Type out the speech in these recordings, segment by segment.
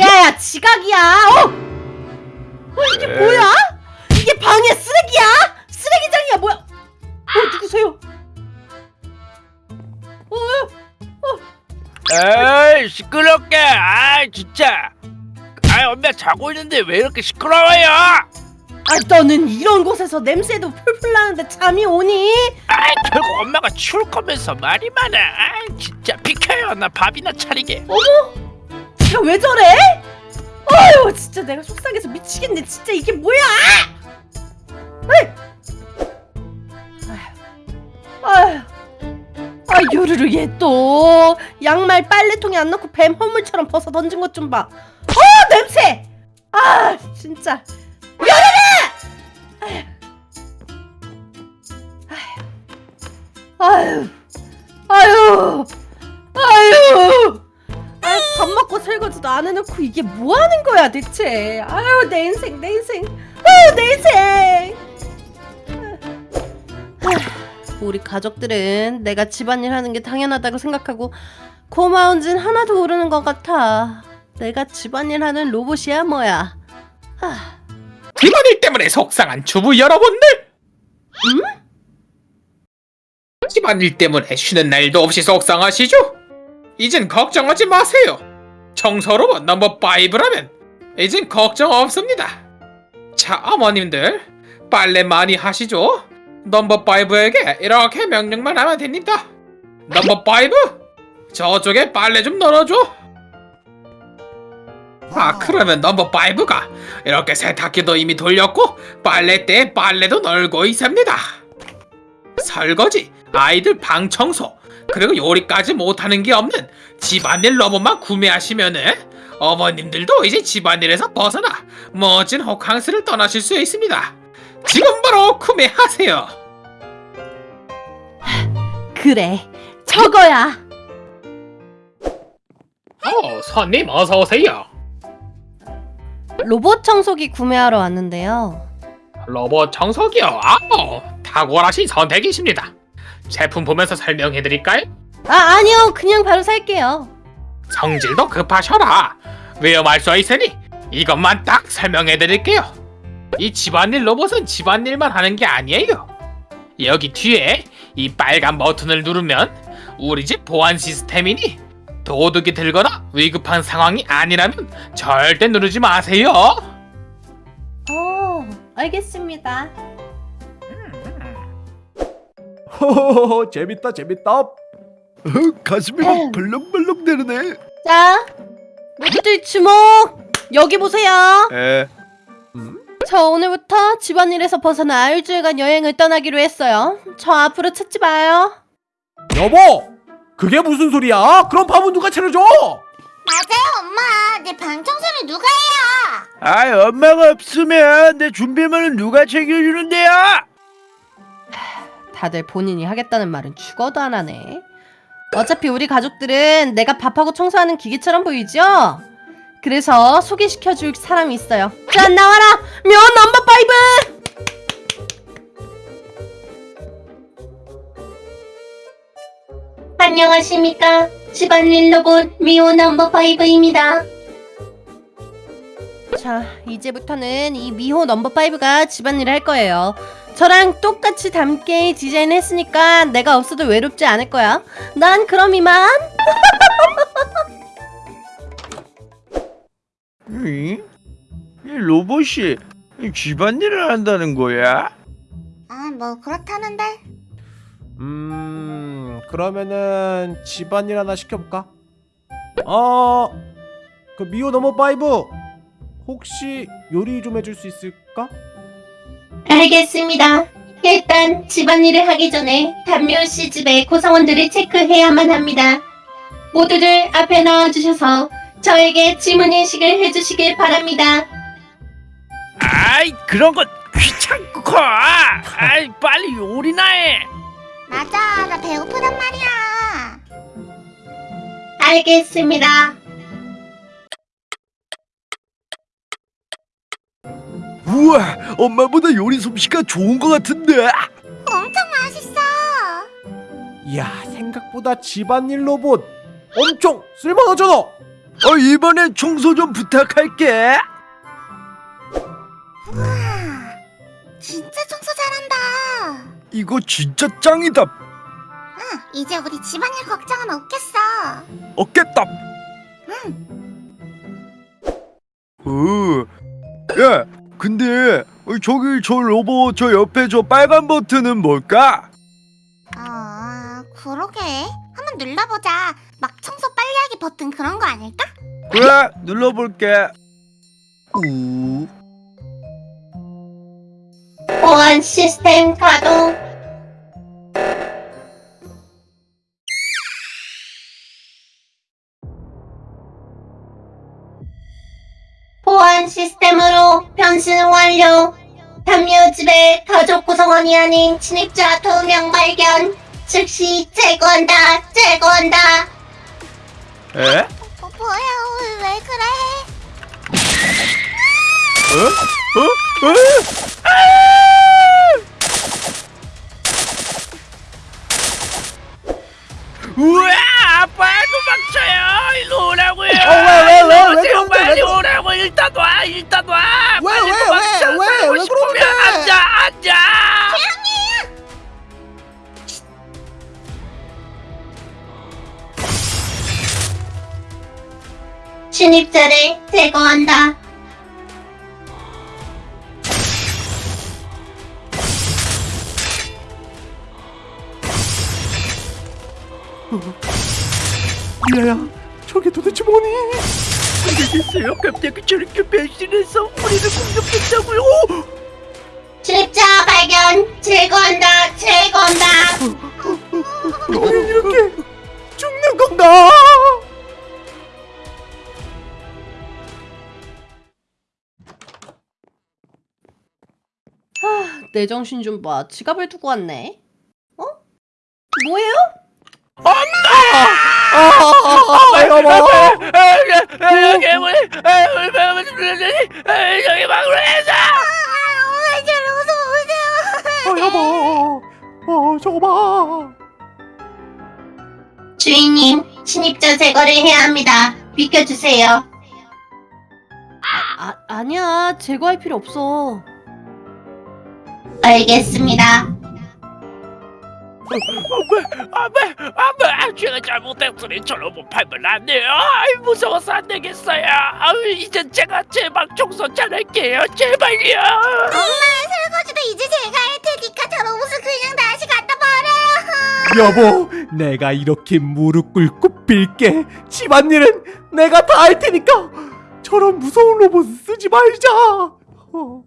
야야 지각이야 어! 어 이게 뭐야? 이게 방에 쓰레기야? 쓰레기장이야 뭐야 어 누구세요? 어, 에이 시끄럽게 아 진짜 아 엄마 자고 있는데 왜 이렇게 시끄러워요 아 너는 이런 곳에서 냄새도 풀풀 나는데 잠이 오니? 아 결국 엄마가 치울 거면서 말이 많아 아 진짜 비켜요 나 밥이나 차리게 지 가왜 저래? 아유 진짜 내가 속상해서 미치겠네 진짜 이게 뭐야? 아휴 아휴 아 요르르 얘 또 양말 빨래통에 안 넣고 뱀 허물처럼 벗어 던진 것 좀 봐. 어 냄새! 아 진짜 요르르! 아휴 아휴 아휴 아유 밥 먹고 설거지도 안 해놓고 이게 뭐 하는 거야 대체 아유 내 인생 내 인생 아유 내 인생 아휴, 우리 가족들은 내가 집안일 하는 게 당연하다고 생각하고 고마운진 하나도 모르는 것 같아 내가 집안일 하는 로봇이야 뭐야 아, 집안일 때문에 속상한 주부 여러분들. 음? 집안일 때문에 쉬는 날도 없이 속상하시죠? 이젠 걱정하지 마세요. 청소로봇 넘버 5라면 이젠 걱정 없습니다. 자, 어머님들 빨래 많이 하시죠? 넘버 5에게 이렇게 명령만 하면 됩니다. 넘버 5, 저쪽에 빨래 좀 널어줘. 아 그러면 넘버 5가 이렇게 세탁기도 이미 돌렸고 빨래대에 빨래도 널고 있습니다 설거지, 아이들 방 청소, 그리고 요리까지 못하는 게 없는 집안일 로봇만 구매하시면은 어머님들도 이제 집안일에서 벗어나 멋진 호캉스를 떠나실 수 있습니다. 지금 바로 구매하세요. 그래 저거야. 어 손님 어서 오세요. 로봇 청소기 구매하러 왔는데요. 로봇 청소기요? 아우 탁월하신 선택이십니다 제품 보면서 설명해드릴까요? 아 아니요 그냥 바로 살게요 성질도 급하셔라. 위험할 수 있으니 이것만 딱 설명해 드릴게요. 이 집안일 로봇은 집안일만 하는 게 아니에요. 여기 뒤에 이 빨간 버튼을 누르면 우리 집 보안 시스템이니 도둑이 들거나 위급한 상황이 아니라면 절대 누르지 마세요. 어 알겠습니다 호호호 재밌다 재밌다 어, 가슴이 막 벌렁벌렁 되네 자, 모두들 주목! 여기 보세요. 에저 오늘부터 집안일에서 벗어나 일주일간 여행을 떠나기로 했어요. 저 앞으로 찾지 마요. 여보 그게 무슨 소리야 그럼 밥은 누가 차려줘 맞아요, 엄마. 내 방 청소는 누가 해요? 아 엄마가 없으면 내 준비물은 누가 챙겨주는데요 다들 본인이 하겠다는 말은 죽어도 안 하네. 어차피 우리 가족들은 내가 밥하고 청소하는 기계처럼 보이죠? 그래서 소개시켜줄 사람이 있어요. 자, 나와라! 면 Number Five! 안녕하십니까. 집안일 로봇 미호 넘버 5입니다. 자, 이제부터는 이 미호 넘버 5가 집안일을 할 거예요. 저랑 똑같이 닮게 디자인 했으니까 내가 없어도 외롭지 않을 거야. 난 그럼 이만. 이 로봇이 집안일을 한다는 거야? 아, 뭐 그렇다는데. 음 그러면은 집안일 하나 시켜볼까 어그 미호 Number Five 혹시 요리 좀 해줄 수 있을까 알겠습니다. 일단 집안일을 하기 전에 담요 씨 집의 구성원들을 체크해야만 합니다. 모두들 앞에 나와주셔서 저에게 지문 인식을 해주시길 바랍니다. 아이 그런 건 귀찮고 아이 빨리 요리나 해 맞아, 나 배고프단 말이야. 알겠습니다. 우와 엄마보다 요리 솜씨가 좋은 것 같은데 엄청 맛있어. 이야 생각보다 집안일 로봇 엄청 쓸만하잖아 어, 이번엔 청소 좀 부탁할게. 진짜 청소 잘한다. 이거 진짜 짱이다. 응, 이제 우리 집안일 걱정은 없겠어. 없겠다. 어, 야, 근데 어, 저기 저 로봇 저 옆에 저 빨간 버튼은 뭘까? 어, 그러게. 한번 눌러보자. 막 청소 빨리 하기 버튼 그런 거 아닐까? 그래, 눌러볼게. 우. 보안 시스템 가동. 보안 시스템으로 변신 완료. 담요집의 가족 구성원이 아닌 침입자 두 명 발견. 즉시 제거한다. 제거한다. 에? 어, 뭐야, 왜 그래? 어? 어? 우 침입자를 제거한다. 미아야 저게 도대체 뭐니? 알겠어요 갑자기 저렇게 변신해서 우리를 공격했다고요 침입자 발견. 제거한다. 제거한다. 우린 이렇게 죽는 건가? 내 정신 좀 봐. 지갑을 두고 왔네. 어? 뭐예요? 여보 괴물 저기 막으로 해서 아, 이제 무서워. 어, 여보 어 저거 봐 주인님, 침입자 제거를 해야 합니다. 비켜주세요. 아, 아니야. 제거할 필요 없어. 알겠습니다. 안돼 안돼 안돼 제가 잘못했으니 저로 못 팔면 안 돼요 아이 무서워서 안 되겠어요 아유 이젠 제가 제방 청소 잘할게요 제발요 엄마, 설거지도 이제 제가 할 테니까 저 로봇을 그냥 다시 갖다 버려요. 여보 내가 이렇게 무릎 꿇고 빌게 집안일은 내가 다 할 테니까 저런 무서운 로봇 쓰지 말자 어.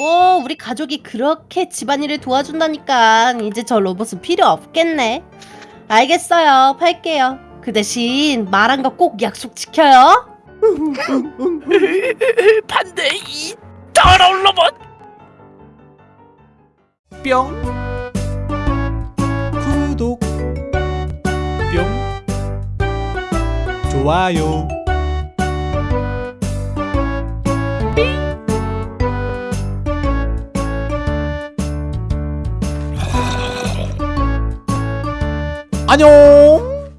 뭐 우리 가족이 그렇게 집안일을 도와준다니까 이제 저 로봇은 필요 없겠네. 알겠어요. 팔게요. 그 대신 말한 거 꼭 약속 지켜요. 반대 이 더러운 로봇 뿅 구독 뿅 좋아요 안녕